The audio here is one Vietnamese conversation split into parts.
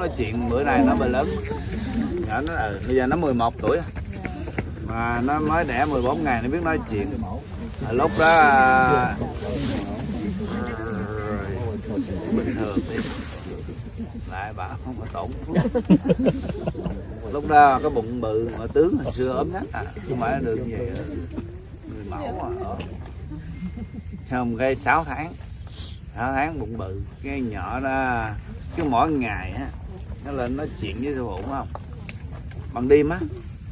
nói chuyện bữa nay nó mới lớn. Nhỏ nó ừ, bây giờ nó 11 tuổi mà nó mới đẻ 14 ngày nó biết nói chuyện. À, lúc đó à, bình thường đi. Lại bà không có tổn lúc đó cái bụng bự mà tướng hồi xưa ốm nhất à. Không phải được gì người mẫu à ờ. xong cái 6 tháng. 6 tháng bụng bự cái nhỏ đó cứ mỗi ngày á nó lên nói chuyện với sư phụ không? Bằng đêm á.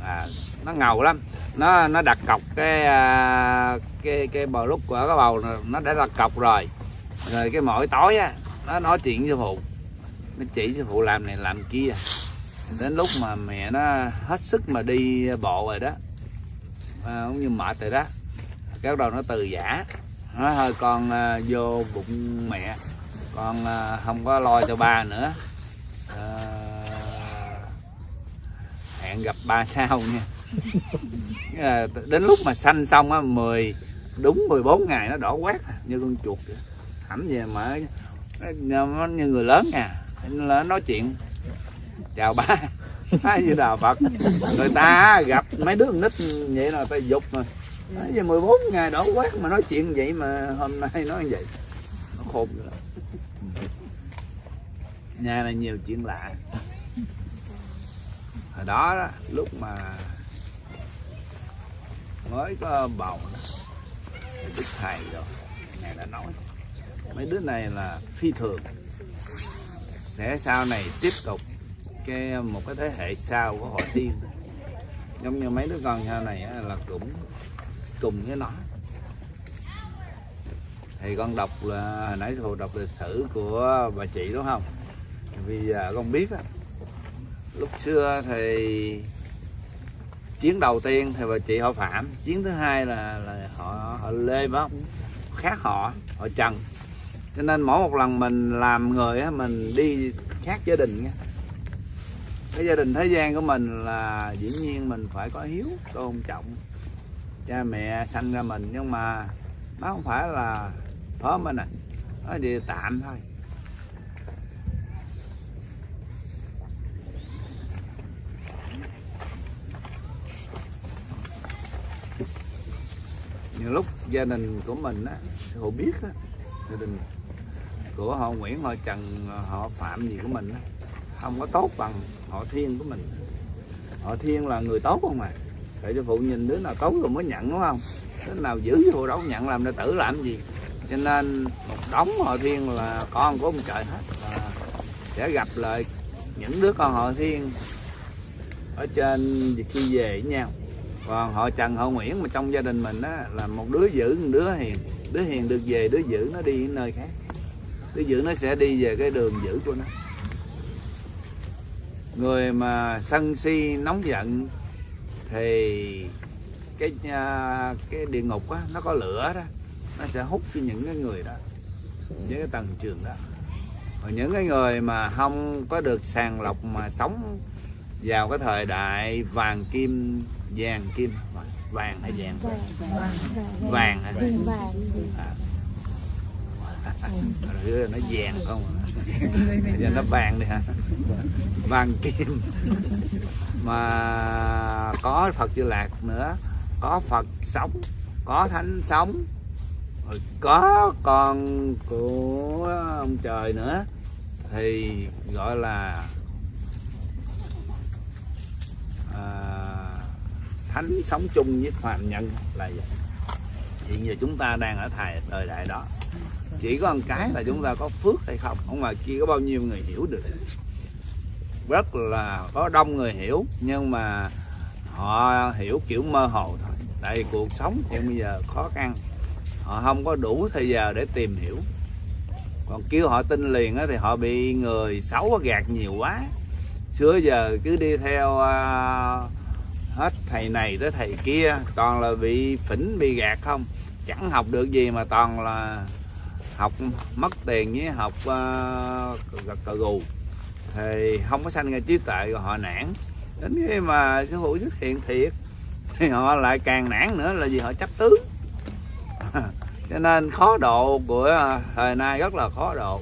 À, nó ngầu lắm. Nó nó đặt cọc cái à, cái cái bầu lúc của cái bầu nó đã đặt cọc rồi. Rồi cái mỗi tối á nó nói chuyện với sư phụ. Nó chỉ sư phụ làm này làm kia. Đến lúc mà mẹ nó hết sức mà đi bộ rồi đó à, cũng như mệt rồi đó cái đầu nó từ giả. Nó thôi con à, vô bụng mẹ. Con à, không có lo cho ba nữa. Hẹn gặp ba sau nha. À, đến lúc mà sanh xong á 10 đúng 14 ngày nó đỏ quét à, như con chuột vậy. hẳn về mà nó, nó như người lớn nha nó nói chuyện. Chào ba hai như đà phật. Người ta gặp mấy đứa nít vậy là ta dục mà. Nói về 14 ngày đỏ quét mà nói chuyện vậy mà hôm nay nói vậy. Nó khôn rồi nhà này nhiều chuyện lạ hồi đó, đó lúc mà mới có bầu đức thầy rồi ngài đã nói mấy đứa này là phi thường. Sẽ sau này tiếp tục cái một cái thế hệ sau của hội tiên giống như mấy đứa con sau này là cũng cùng với nó. Thì con đọc là hồi nãy thù đọc lịch sử của bà chị đúng không? Vì à, con biết đó lúc xưa thì chiến đầu tiên thì bà chị họ phạm, chiến thứ hai là là họ họ lê bác khác họ họ trần. Cho nên mỗi một lần mình làm người á, mình đi khác gia đình nha. Cái gia đình thế gian của mình là dĩ nhiên mình phải có hiếu, tôn trọng cha mẹ sanh ra mình. Nhưng mà nó không phải là phó mình à nó chỉ tạm thôi. Lúc gia đình của mình á họ biết á, gia đình của họ Nguyễn, họ Trần, họ Phạm gì của mình á, không có tốt bằng họ Thiên của mình. Họ Thiên là người tốt không mà để cho phụ nhìn đứa nào tốt rồi mới nhận, đúng không? Đứa nào giữ vô đâu nhận, làm đệ tử làm gì? Cho nên một đống họ Thiên là con của ông trời hết và sẽ gặp lại những đứa con họ Thiên ở trên khi về với nhau còn họ Trần, họ Nguyễn mà trong gia đình mình á, là một đứa giữ, một đứa hiền. Đứa hiền được về, đứa giữ nó đi nơi khác. Đứa giữ nó sẽ đi về cái đường giữ của nó. Người mà sân si, nóng giận thì cái à, cái địa ngục á, nó có lửa đó. Nó sẽ hút cho những cái người đó, những cái tầng trường đó. Còn những cái người mà không có được sàng lọc mà sống vào cái thời đại vàng kim vàng kim. Vàng hay vàng? Vàng hả? À. rồi nó vàng không à? giờ nó vàng đi hả? Vàng kim. Mà có Phật Di Lạc nữa. Có Phật sống. Có Thánh sống. Rồi có con của ông trời nữa. Thì gọi là à, thánh sống chung với phàm nhân là vậy. Hiện giờ chúng ta đang ở thời thời đại đó. Chỉ có một cái là chúng ta có phước hay không không mà kia có bao nhiêu người hiểu được. Rất là có đông người hiểu nhưng mà họ hiểu kiểu mơ hồ thôi. Tại vì cuộc sống hiện bây giờ khó khăn. Họ không có đủ thời giờ để tìm hiểu. Còn kêu họ tin liền á thì họ bị người xấu gạt nhiều quá. Xưa giờ cứ đi theo uh, hết. Thầy này tới thầy kia toàn là bị phỉnh bị gạt không? Chẳng học được gì mà toàn là học mất tiền với học uh, cờ gù. Thì không có sanh ra trí tuệ rồi họ nản. Đến khi mà sư phụ xuất hiện thiệt thì họ lại càng nản nữa là vì họ chấp tướng. Cho nên khó độ của thời nay rất là khó độ.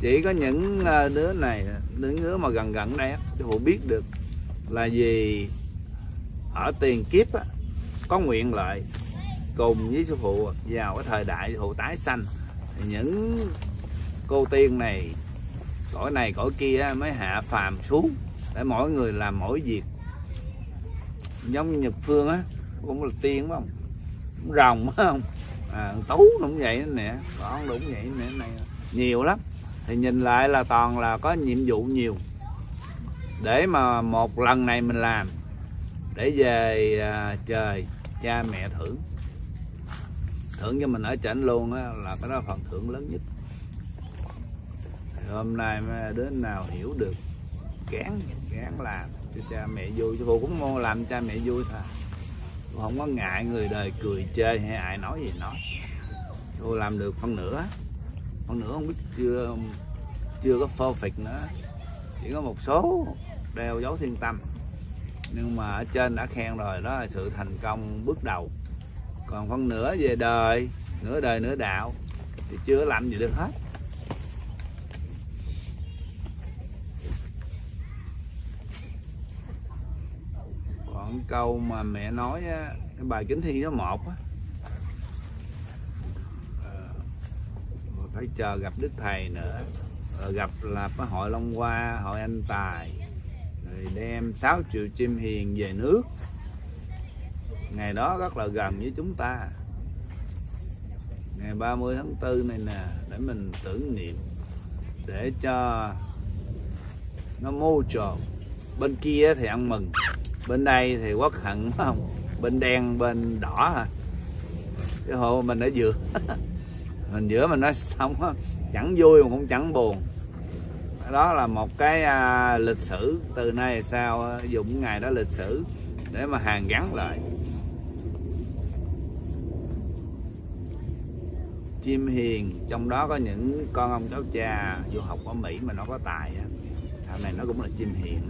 Chỉ có những ờ, đứa này những đứa mà gần gần đây á sư phụ biết được là vì ở tiền kiếp á, có nguyện lợi cùng với sư phụ vào cái thời đại sư phụ tái sanh. Thì những cô tiên này cõi này cõi kia á, mới hạ phàm xuống để mỗi người làm mỗi việc. Giống như nhật phương á cũng là tiên phải không? Rồng phải không? À, tú cũng vậy nè con cũng vậy nè này. Nhiều lắm. Thì nhìn lại là toàn là có nhiệm vụ nhiều. Để mà một lần này mình làm để về à, trời cha mẹ thưởng. Thưởng cho mình ở chảnh luôn á là cái đó phần thưởng lớn nhất. Hôm nay mấy đứa nào hiểu được gán gán làm cho cha mẹ vui. Cho cô cũng muốn làm cha mẹ vui thôi. Không có ngại người đời cười chơi hay ai nói gì nói. Cô làm được phân nửa. Phân nửa không biết chưa chưa có phô phịch nữa. Chỉ có một số đeo dấu thiên tâm nhưng mà ở trên đã khen rồi đó là sự thành công bước đầu. Còn phân nửa về đời nửa đời nửa đạo thì chưa làm gì được hết. Còn câu mà mẹ nói á, cái bài kính thi số một á ờ, phải chờ gặp đức thầy nữa rồi gặp là cái hội long hoa hội anh tài rồi đem 6 triệu chim hiền về nước. Ngày đó rất là gần với chúng ta. Ngày 30 tháng 4 này nè, để mình tưởng niệm để cho nó mô tròn bên kia thì ăn mừng, bên đây thì quốc hận phải không? Bên đen, bên đỏ hả? Cái hộ mình ở giữa mình giữa mình nói xong chẳng vui mà cũng chẳng buồn đó là một cái à, lịch sử từ nay sau dụng à, dùng ngày đó lịch sử để mà hàng gắn lại. Chim hiền trong đó có những con ông cháu cha du học ở mỹ mà nó có tài á. Thằng này nó cũng là chim hiền.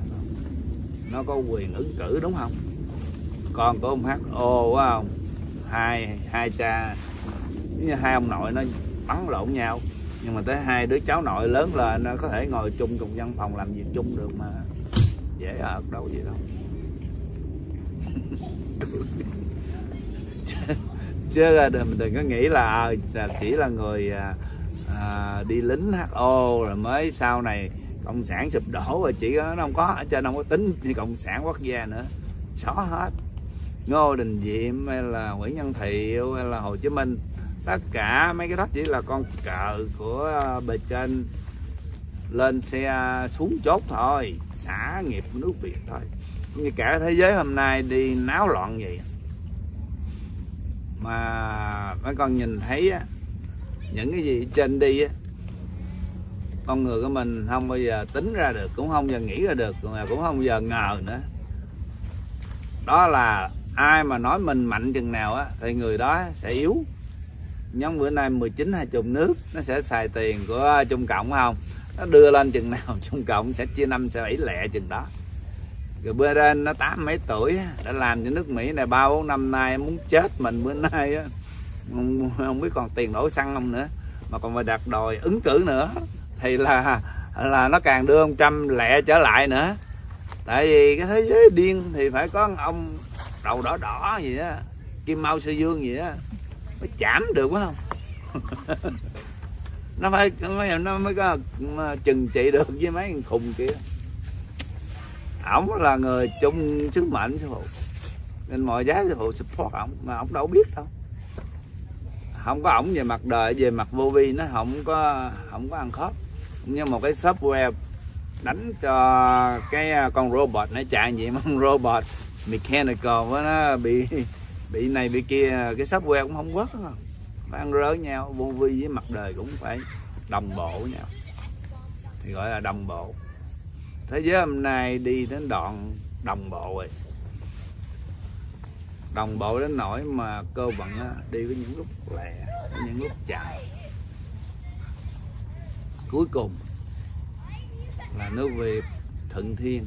Nó có quyền ứng cử đúng không? Con của ông ho quá không? Hai hai cha như hai ông nội nó bắn lộn nhau nhưng mà tới hai đứa cháu nội lớn là nó có thể ngồi chung cùng văn phòng làm việc chung được mà dễ ở đâu gì đâu. Chứ mình đừng có nghĩ là, à, là chỉ là người à, à, đi lính HO rồi mới sau này cộng sản sụp đổ rồi chỉ có nó không có ở trên không có tính thì cộng sản quốc gia nữa. Xóa hết. Ngô đình diệm hay là nguyễn nhân thiệu hay là hồ chí minh tất cả mấy cái đó chỉ là con cờ của ờ, bề trên. Lên xe ờ, xuống chốt thôi xã nghiệp nước việt thôi. Như cả thế giới hôm nay đi náo loạn vậy. Mà mấy con nhìn thấy á, những cái gì trên đi á, con người của mình không bao giờ tính ra được cũng không bao giờ nghĩ ra được mà cũng không bao giờ ngờ nữa. Đó là ai mà nói mình mạnh chừng nào á thì người đó sẽ yếu nhóm bữa nay 19 20 nước nó sẽ xài tiền của à, Trung Cộng không? Nó đưa lên chừng nào Trung Cộng sẽ chia năm sẽ bảy lẹ chừng đó. Rồi bữa lên nó tám mấy tuổi đã làm cho nước Mỹ này ba bốn năm nay muốn chết mình bữa nay á. Không, không biết còn tiền đổ xăng không nữa. Mà còn phải đặt đòi ứng cử nữa. Thì là là nó càng đưa ông Trump lẹ trở lại nữa. Tại vì cái thế giới điên thì phải có ông đầu đỏ đỏ gì đó kim mao sư dương gì đó mới chạm được phải không? Nó phải, nó mới có chừng trị được với mấy thằng khùng kia. Ổng là người chung sứ mệnh sư phụ. Nên mọi giá sư phụ support ổng, mà ổng đâu biết đâu. Không có ổng về mặt đời, về mặt vô vi nó không có không có ăn khớp. Như một cái software đánh cho cái à, con robot, nó chạy vậy mà con robot mechanical với nó bị bị này bị kia cái software cũng không quất không phải ăn rớ nhau vô vi với mặt đời cũng phải đồng bộ nhau thì gọi là đồng bộ. Thế giới hôm nay đi đến đoạn đồng bộ rồi. Đồng bộ đến nỗi mà cơ vận á, đi với những lúc lẹ với những lúc chậm. Cuối cùng là nước Việt thuận thiên.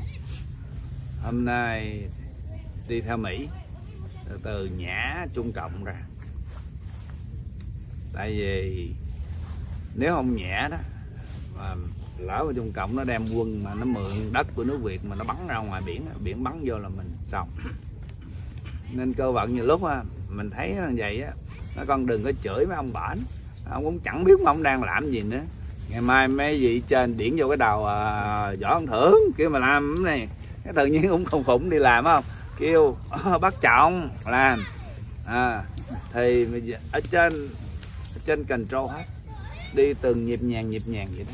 Hôm nay đi theo Mỹ từ từ nhả Trung Cộng ra. Tại vì nếu không nhả đó mà lỡ mà Trung Cộng nó đem quân mà nó mượn đất của nước Việt mà nó bắn ra ngoài biển biển bắn vô là mình xong. Nên cơ vận nhiều lúc á mình thấy như vậy á nó con đừng có chửi mấy ông bển. Ông cũng chẳng biết mà ông đang làm gì nữa. Ngày mai mấy vị trên điển vô cái đầu à, võ ông thưởng kêu mà làm cái này. Cái tự nhiên cũng không phụng đi làm không? Kêu ờ, bắt trọng làm. À, thì ở trên ở trên control hết. Đi từng nhịp nhàng nhịp nhàng vậy đó.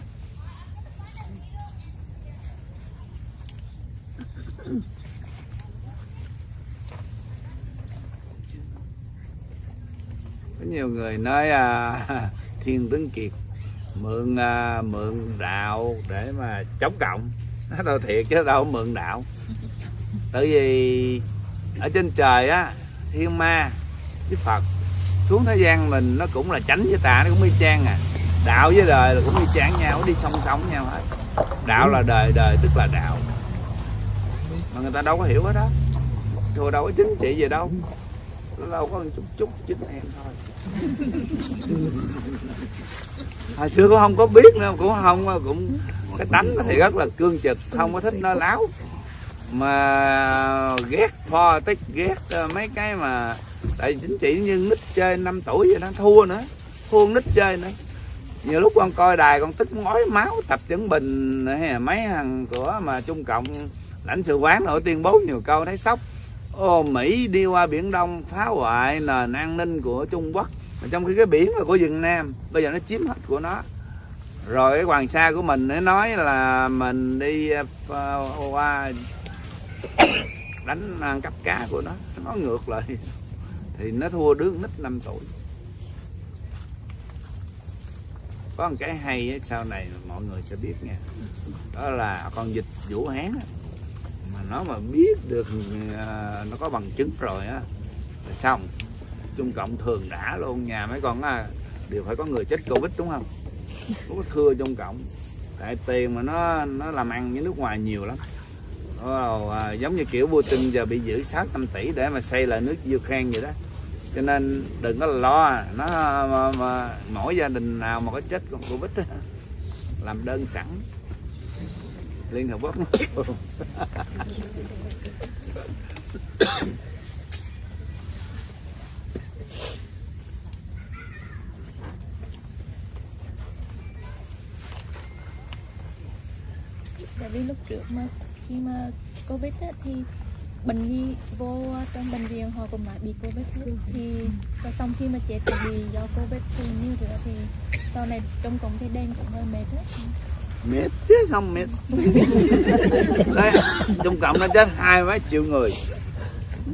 Có nhiều người nói à, thiên tướng kiệt mượn à, mượn đạo để mà chống cộng. Nó đâu thiệt chứ đâu mượn đạo tại vì ở trên trời á thiên ma với phật xuống thế gian mình nó cũng là tránh với tà nó cũng y chang à. Đạo với đời là cũng y chang nhau đi song song nhau hết. Đạo là đời đời tức là đạo. Mà người ta đâu có hiểu hết đó rồi đâu có chính trị gì đâu. Nó đâu có chút chút chính em thôi. Hồi xưa cũng không có biết nữa cũng không cũng cái tánh thì rất là cương trực không có thích nói láo mà ghét pho tích ghét ờ, mấy cái mà tại chính trị như nít chơi 5 tuổi vậy đó, thua nữa, thua nít chơi nữa. Nhiều lúc con coi đài con tức ngói máu, tập chuẩn bình hay là mấy thằng của mà trung cộng, lãnh sự quán nổi tuyên bố nhiều câu thấy sốc. Ô, mỹ đi qua biển đông phá hoại nền an ninh của trung quốc, mà trong khi cái biển là của việt nam, bây giờ nó chiếm hết của nó. Rồi cái hoàng sa của mình nó nói là mình đi ờ, qua đánh ăn cắp cá của nó. Nó ngược lại. Thì nó thua đứa nít 5 tuổi. Có một cái hay ấy, sau này mọi người sẽ biết nha. Đó là con dịch vũ hán á, mà nó mà biết được à, nó có bằng chứng rồi á là xong. Trung cộng thường đã luôn nhà mấy con á, đều phải có người chết covid đúng không? Có thưa trung cộng tại tiền mà nó nó làm ăn với nước ngoài nhiều lắm. Wow, à, giống như kiểu Putin giờ bị giữ 600 tỷ để mà xây lại nước Ukraine vậy đó. Cho nên đừng có lo nó mà, mà, mỗi gia đình nào mà có chết con Covid đó, làm đơn sẵn. Liên Hợp Quốc. Tại vì lúc trước mà khi mà covid á, thì bệnh nhi vô trong bệnh viện họ cũng nói bị covid luôn. Thì và xong khi mà chết thì bị do covid thì như thế thì sau này trong cộng thì đen cũng hơi mệt hết mệt chứ không mệt. Đấy, Trung Cộng nó chết hai mấy triệu người.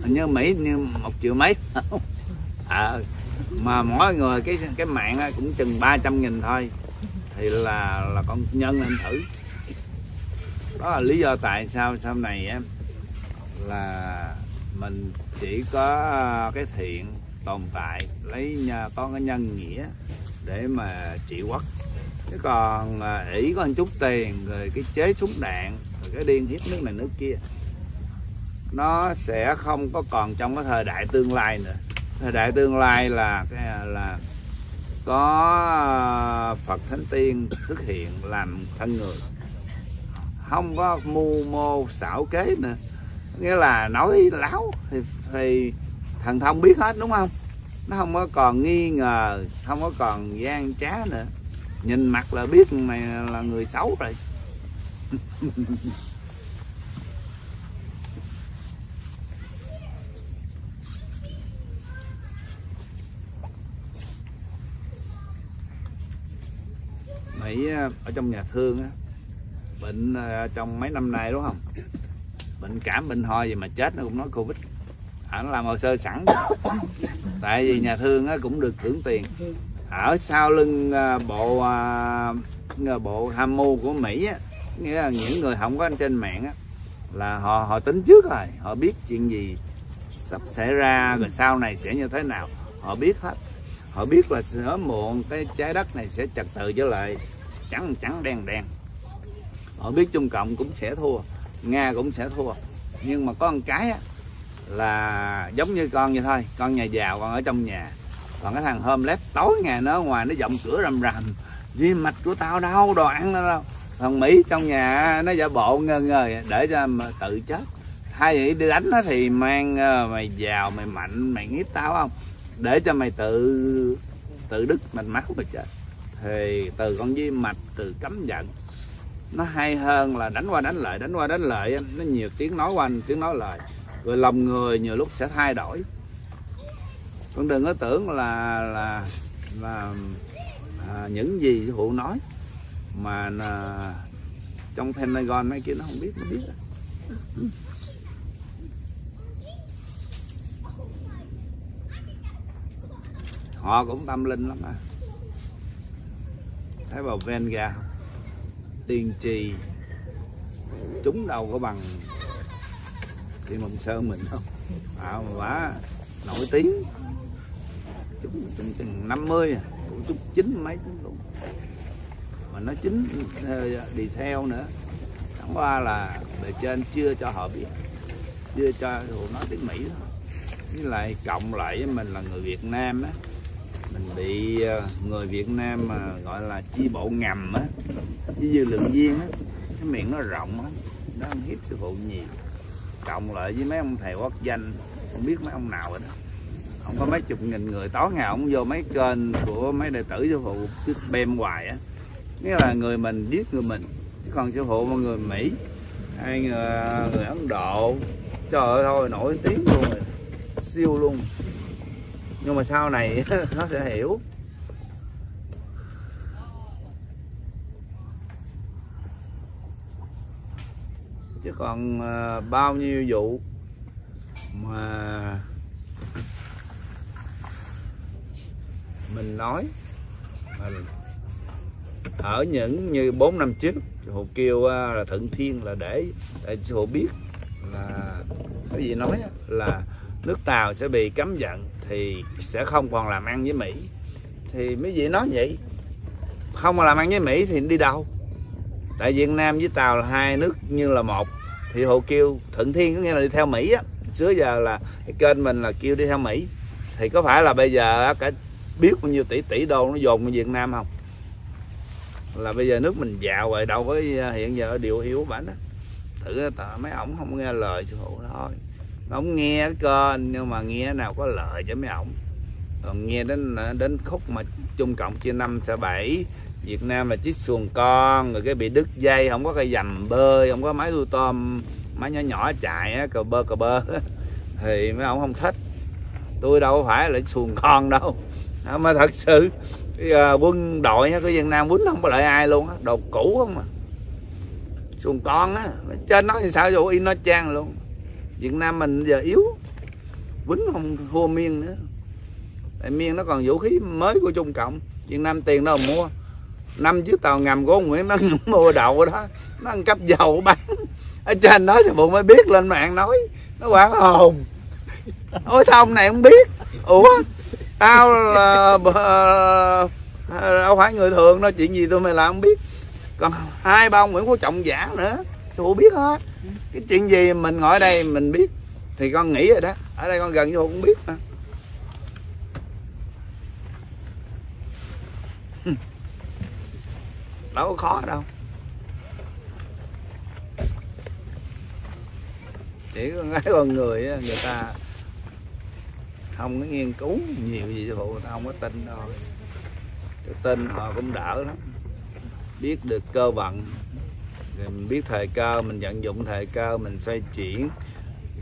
Như Mỹ như một triệu mấy. À, mà mỗi người cái cái mạng cũng chừng 300 nghìn thôi. Thì là là con nhân lên thử đó là lý do tại sao sau này á, là mình chỉ có à, cái thiện tồn tại, lấy nhà có cái nhân nghĩa để mà trị quốc. Chứ còn à, ỷ có một chút tiền, rồi cái chế súng đạn, rồi cái điên hiếp nước này nước kia, nó sẽ không có còn trong cái thời đại tương lai nữa. Thời đại tương lai là cái à, là có Phật Thánh Tiên xuất hiện làm thân người không có mưu mô xảo kế nữa. Nghĩa là nói láo thì, thì thần thông biết hết đúng không? Nó không có còn nghi ngờ không có còn gian trá nữa. Nhìn mặt là biết này là người xấu rồi. Mỹ ờ, ở trong nhà thương á, bệnh ờ, trong mấy năm nay đúng không? Bệnh cảm bệnh ho gì mà chết nó cũng nói covid. À, nó làm hồ sơ sẵn. Tại vì nhà thương á, cũng được hưởng tiền. Ở sau lưng ờ, bộ ờ, bộ tham mưu của mỹ á, nghĩa là những người không có anh trên mạng á, là họ họ tính trước rồi. Họ biết chuyện gì sắp xảy ra rồi sau này sẽ như thế nào. Họ biết hết. Họ biết là sớm muộn cái trái đất này sẽ trật tự trở lại. Trắng trắng đen đen họ biết trung cộng cũng sẽ thua nga cũng sẽ thua. Nhưng mà có một cái á, là giống như con vậy thôi con nhà giàu con ở trong nhà. Còn cái thằng hôm lép tối ngày nó ngoài nó giọng cửa rầm rầm. Vì mạch của tao đâu đồ ăn nó đâu. Thằng mỹ trong nhà nó giả bộ ngơ ngơ để cho mà tự chết. Hay vậy đi đánh nó thì mang ờ, mày giàu mày mạnh mày nghiếp tao không? Để cho mày tự tự đứt mạch máu mày chết. Thì từ con di mạch từ cấm giận nó hay hơn là đánh qua đánh lại đánh qua đánh lại nó nhiều tiếng nói qua tiếng nói lại. Rồi lòng người nhiều lúc sẽ thay đổi. Con đừng có tưởng là là là à, những gì hụ phụ nói. Mà là, trong Pentagon mấy kia nó không biết nó biết họ cũng tâm linh lắm à thấy vào Venga không? Tiên tri chúng đâu có bằng thì mộng sơn mình đâu. À, quá nổi tiếng. Chúng chừng chừng năm mươi cũng chút chín mấy chúng cũng mà nó chính ờ, đi theo nữa. Chẳng qua là bề trên chưa cho họ biết chưa cho họ nói tiếng mỹ thôi với lại cộng lại với mình là người việt nam á. Mình bị ờ, người việt nam mà gọi là chi bộ ngầm á với dư lượng viên á cái miệng nó rộng á nó ăn hiếp sư phụ nhiều. Cộng lại với mấy ông thầy quốc danh không biết mấy ông nào rồi đó. Không có mấy chục nghìn người tối ngày ông vô mấy kênh của mấy đệ tử sư phụ cứ spam hoài á. Nghĩa là người mình biết người mình chứ còn sư phụ mọi người mỹ hay người, người ấn độ trời ơi thôi nổi tiếng luôn rồi siêu luôn. Nhưng mà sau này nó sẽ hiểu. Còn ờ, bao nhiêu vụ mà mình nói ở những như 4 năm trước, hồ kêu ờ, là thượng thiên là để để hồ biết là cái gì nói là nước tàu sẽ bị cấm vận thì sẽ không còn làm ăn với mỹ. Thì mấy vị nói vậy, không mà làm ăn với mỹ thì đi đâu? Tại việt nam với tàu là hai nước như là một thì hộ kêu thuận thiên có nghĩa là đi theo mỹ á. Xưa giờ là cái kênh mình là kêu đi theo mỹ. Thì có phải là bây giờ cả biết bao nhiêu tỷ tỷ đô nó dồn vào việt nam không? Là bây giờ nước mình giàu rồi đâu có à, hiện giờ điều hiếu bản đó thử tờ mấy ổng không nghe lời sư phụ thôi. Ổng nghe cái kênh, nhưng mà nghe nào có lợi cho mấy ổng. Còn nghe đến à, đến khúc mà trung cộng chia năm sẽ bảy Việt Nam là chiếc xuồng con rồi cái bị đứt dây không có cây dầm bơi không có máy nuôi tôm máy nhỏ nhỏ chạy á, cờ bơ cờ bơ. Thì mấy ông không thích. Tôi đâu phải là xuồng con đâu. Mà thật sự quân đội của Việt Nam quýnh không có lợi ai luôn á đồ cũ không mà xuồng con á trên nói thì sao vô in nó trang luôn. Việt Nam mình giờ yếu quýnh không thua miên nữa. Tại miên nó còn vũ khí mới của Trung Cộng Việt Nam tiền đâu mà mua năm chiếc tàu ngầm của ông Nguyễn nó mua đậu đó, nó ăn cắp dầu bán. Ở trên đó thì bộ mới biết lên mạng nói, nó quảng hồn. Ôi sao ông này không biết? Ủa, tao là ờ, đâu phải người thường đâu, chuyện gì tôi mày làm không biết. Còn hai ba ông Nguyễn Phú Trọng giả nữa tôi biết hết. Cái chuyện gì mình ngồi đây mình biết, thì con nghĩ rồi đó. Ở đây con gần vô cũng biết mà. Đâu có khó đâu. Chỉ có cái con người á, người ta không có nghiên cứu nhiều gì cho phụ người ta không có tin thôi. Cái tin họ cũng đỡ lắm. Biết được cơ vận rồi mình biết thời cơ mình vận dụng thời cơ mình xoay chuyển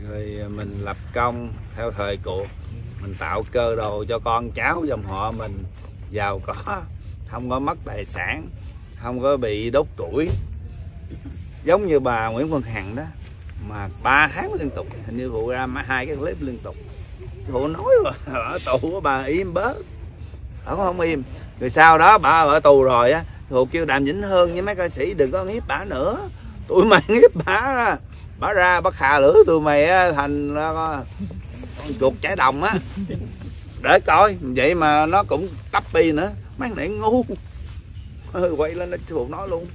rồi mình lập công theo thời cuộc. Mình tạo cơ đồ cho con cháu dòng họ mình. Giàu có không có mất tài sản không có bị đốt tuổi giống như bà Nguyễn Phương Hằng đó, mà ba tháng liên tục, hình như vụ ra hai cái clip liên tục. Vụ nói mà ở tù của bà im bớt. Ở không im. Rồi sau đó bà ở tù rồi á phụ kêu đàm vĩnh hơn với mấy ca sĩ đừng có hiếp bà nữa. Tụi mày hiếp bà bà ra bắt hà lửa tụi mày thành con chuột trái đồng á. Để coi, vậy mà nó cũng tấp pi nữa. Mấy này ngu. Ờ, quay lên nó phụ nó luôn.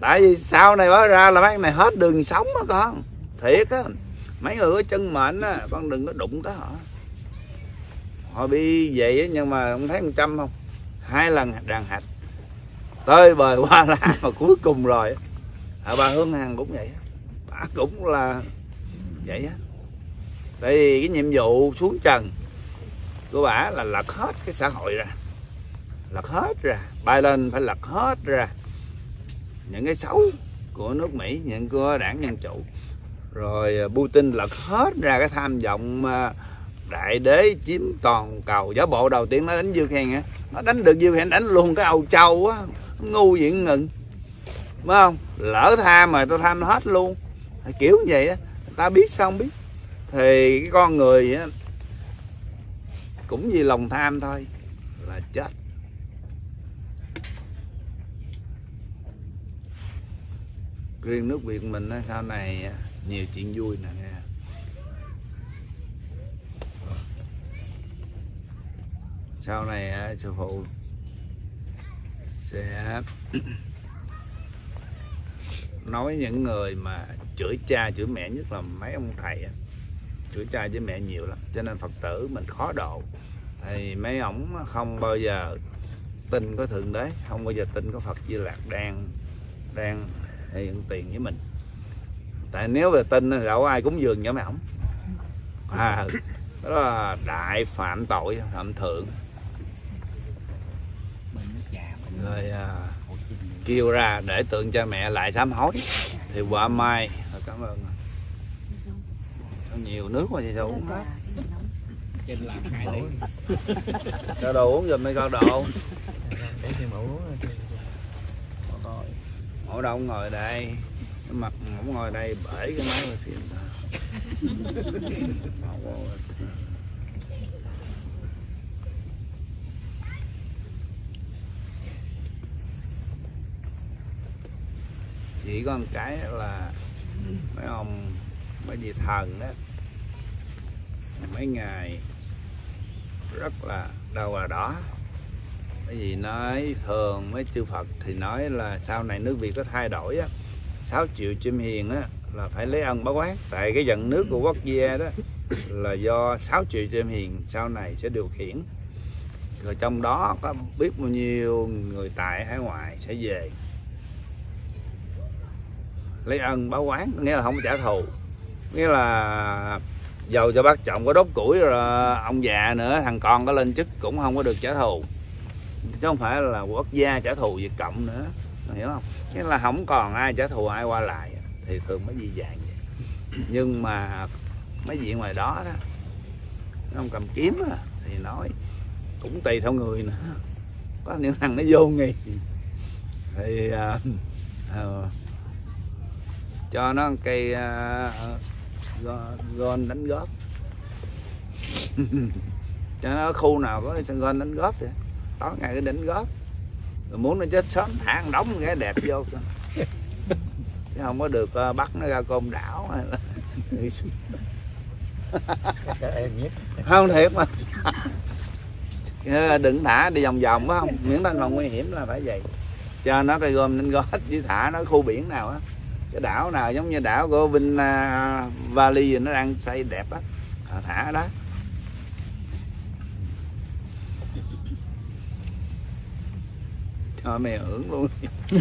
Tại vì sau này mới ra là mấy này hết đường sống á, con. Thiệt á. Mấy người có chân mệnh á, con đừng có đụng tới họ. Họ đi vậy á, nhưng mà không thấy một trăm không. Hai lần đàn hạch. Tới bời qua lá mà cuối cùng rồi ở à, bà Hương Hằng cũng vậy bà cũng là vậy á. Tại vì cái nhiệm vụ xuống trần của bà là lật hết cái xã hội ra. Lật hết ra bay lên phải lật hết ra. Những cái xấu của nước Mỹ, những của đảng Dân Chủ. Rồi à, Putin lật hết ra cái tham vọng à, đại đế chiếm toàn cầu. Giả bộ đầu tiên nó đánh Ukraine á. Nó đánh được Ukraine đánh luôn cái Âu Châu á. Ngu diện ngừng. Phải không? Lỡ tham mà tôi tham hết luôn. Kiểu như vậy á. Ta biết sao không biết. Thì cái con người á, cũng vì lòng tham thôi, là chết. Riêng nước Việt mình á, sau này à, nhiều chuyện vui nè nghe. Sau này à, sư phụ sẽ nói những người mà chửi cha chửi mẹ nhất là mấy ông thầy chửi cha chửi mẹ nhiều lắm cho nên phật tử mình khó độ. Thì mấy ổng không bao giờ tin có thượng đế không bao giờ tin có phật di lạc đang đang hiện tiền với mình. Tại nếu về tin thì đâu ai cúng dường cho mấy ổng. À đó là đại phạm tội phạm thượng. Rồi à, kêu ra để tượng cha mẹ lại sám hối. Thì quả mai cảm ơn. Nhiều nước mà thì sao uống hết? Trên làm hai đấy cho đồ uống giùm mấy con đồ. Để thêm mẫu Ngồi đâu ngồi đây. Mặt không ngồi đây, bể cái máy rồi phiền. chỉ có một cái là mấy ông, mấy vị thần đó, mấy ngày rất là đâu là đó bởi vì nói thường mấy chư Phật thì nói là sau này nước Việt có thay đổi á 6 triệu chim hiền á, là phải lấy ân báo quán. Tại cái dần nước của quốc gia đó là do 6 triệu chim hiền sau này sẽ điều khiển. Rồi trong đó có biết bao nhiêu người tại hải ngoại sẽ về. Lấy ân báo quán nghĩa là không trả thù. Nghĩa là dầu cho bác trọng có đốt củi rồi ông già nữa, thằng con có lên chức cũng không có được trả thù chứ không phải là quốc gia trả thù Việt Cộng nữa. Hiểu không? Nghĩa là không còn ai trả thù ai qua lại. Thì thường mới di dạng vậy. Nhưng mà mấy vị ngoài đó đó không cầm kiếm đó, thì nói cũng tùy theo người nữa. Có những thằng nó vô nghi thì à, à, cho nó cây à, gôn đánh góp. Cho nó khu nào có sân gôn đánh góp vậy? Tối ngày cái đỉnh gót. Rồi muốn nó chết sớm thả đóng đống cái đẹp vô. Chứ không có được uh, bắt nó ra côn đảo không thiệt mà. Ờ, đừng thả đi vòng vòng phải không. Miễn lên phòng nguy hiểm là phải vậy. Cho nó cây gom nên gót chứ thả nó khu biển nào á. Cái đảo nào giống như đảo của Vinh uh, ờ, Valley nó đang xây đẹp á. Thả đó. Cho mày hưởng luôn.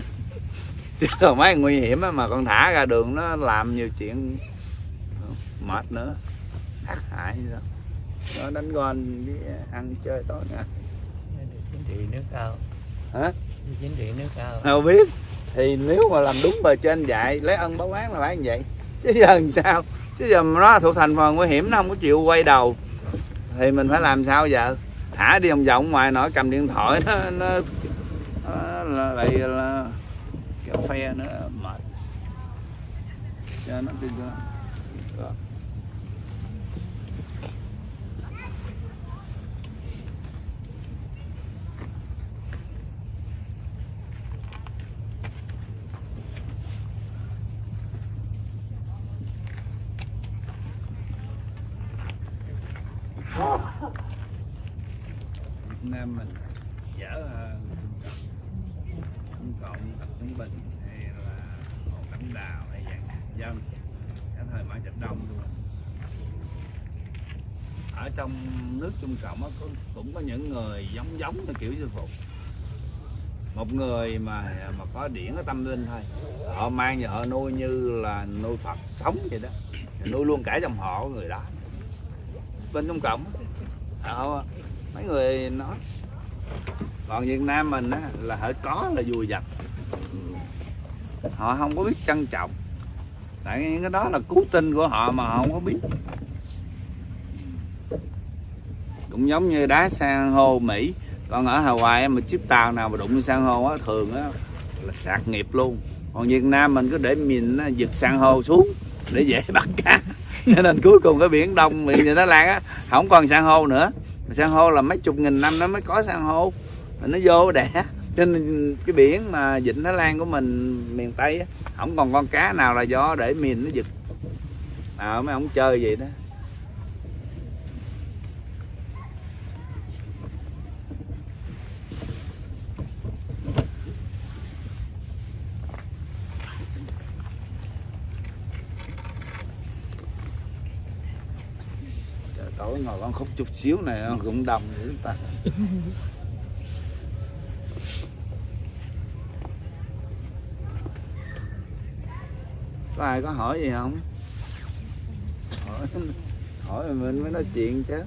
Chứ còn mấy nguy hiểm mà con thả ra đường nó làm nhiều chuyện mệt nữa. Tác hại gì đó nó đánh gôn với ăn chơi tối nha chính trị nước cao. Hả? Chính trị nước cao. Đâu biết. Thì nếu mà làm đúng bề trên dạy lấy ân báo oán là phải như vậy. Chứ giờ làm sao? Chứ giờ nó thuộc thành phần nguy hiểm nó không có chịu quay đầu thì mình phải làm sao giờ? Thả đi vòng vòng ngoài nổi cầm điện thoại nó, nó, lại là cà phê nữa mệt. Cho nó đi ra. Đó. Việt Nam mình dở Trung Cộng, Tập Cận Bình hay là Hồ Đào hay dạng dân cái thời Mã Trạch Đông luôn. Ở trong nước Trung Cộng á, có, cũng có những người giống giống như kiểu sư phụ một người mà mà có điển có tâm linh thôi. Họ mang và họ nuôi như là nuôi phật sống vậy đó. Nuôi luôn cả dòng họ của người đó. Bên trong cộng họ mấy người nói còn Việt Nam mình á, là họ có là vui dập họ không có biết trân trọng. Tại những cái đó là cứu tinh của họ mà họ không có biết. Cũng giống như đá san hô Mỹ. Còn ở Hawaii mà chiếc tàu nào mà đụng san hô á, thường á là sạc nghiệp luôn. Còn Việt Nam mình cứ để mình giật san hô xuống để dễ bắt cá. Cho nên cuối cùng cái biển đông biển như Thái Lan á, không còn san hô nữa. San hô là mấy chục nghìn năm nó mới có san hô. Nó vô đẻ cho nên cái biển mà Vịnh Thái Lan của mình miền Tây á, không còn con cá nào là do để miền nó giật. À, mấy ông chơi vậy đó. Trời, tối ngồi con khúc chút xíu này cũng đông dữ ta. có ai có hỏi gì không? Hỏi hỏi mình mới nói chuyện chứ.